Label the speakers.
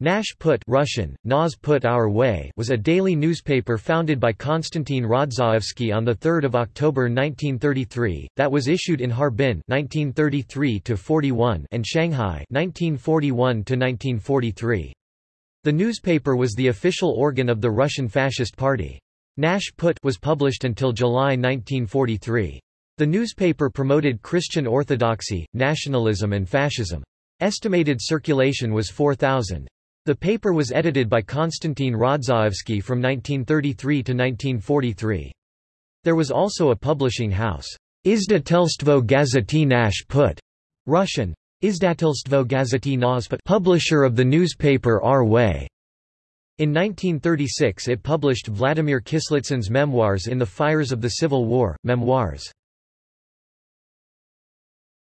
Speaker 1: Nash Put Russian, Nash Put Our Way was a daily newspaper founded by Konstantin Rodzaevsky on 3 October 1933, that was issued in Harbin 1933 and Shanghai 1941 -1943. The newspaper was the official organ of the Russian Fascist Party. Nash Put was published until July 1943. The newspaper promoted Christian orthodoxy, nationalism and fascism. Estimated circulation was 4,000. The paper was edited by Konstantin Rodzaevsky from 1933 to 1943. There was also a publishing house, Izdatelstvo Gazety Nash Put, Russian, Izdatelstvo Gazety Nash Put, publisher of the newspaper Our Way. In 1936 it published Vladimir Kislitsyn's memoirs In the Fires of the Civil War, Memoirs.